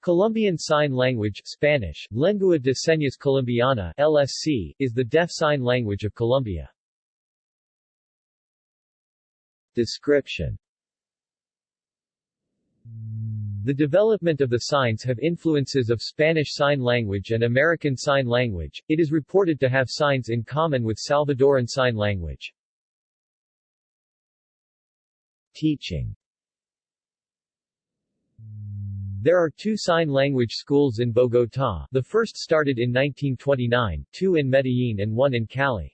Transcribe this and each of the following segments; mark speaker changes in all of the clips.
Speaker 1: Colombian Sign Language Spanish, Lengua de Señas Colombiana LSC, is the deaf sign language of Colombia. Description The development of the signs have influences of Spanish Sign Language and American Sign Language. It is reported to have signs in common with Salvadoran Sign Language. Teaching There are two sign language schools in Bogotá. The first started in 1929, two in Medellín and one in Cali.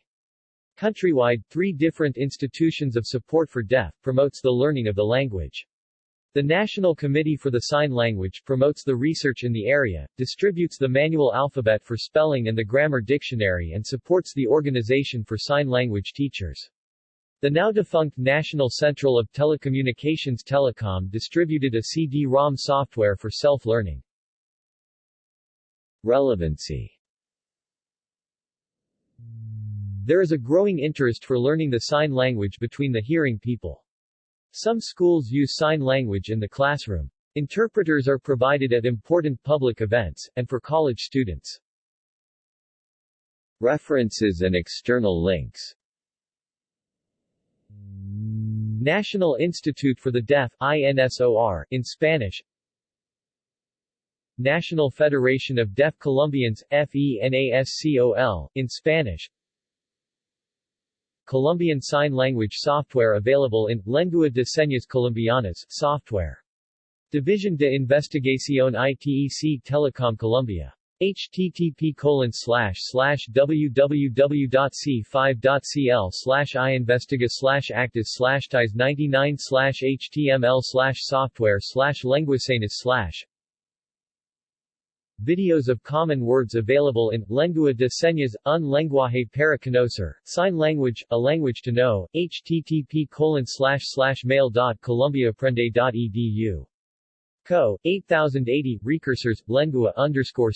Speaker 1: Countrywide, three different institutions of support for deaf, promotes the learning of the language. The National Committee for the Sign Language promotes the research in the area, distributes the manual alphabet for spelling and the grammar dictionary and supports the Organization for Sign Language Teachers. The now-defunct National Central of Telecommunications Telecom distributed a CD-ROM software for self-learning. Relevancy There is a growing interest for learning the sign language between the hearing people. Some schools use sign language in the classroom. Interpreters are provided at important public events, and for college students. References and external links National Institute for the Deaf INSOR, in Spanish. National Federation of Deaf Colombians FENASCOL, in Spanish. Colombian Sign Language software available in Lengua de Señas Colombianas software. Division de Investigación ITEC Telecom Colombia http colon slash slash www.c5.cl slash iinvestiga slash actis slash ties 99 slash html slash software slash lenguasenas slash Videos of common words available in Lengua de Señas, un lenguaje para conocer, sign language, a language to know, http colon slash slash mail dot colombiaaprende.edu Co. 8080, recursors, lengua underscore.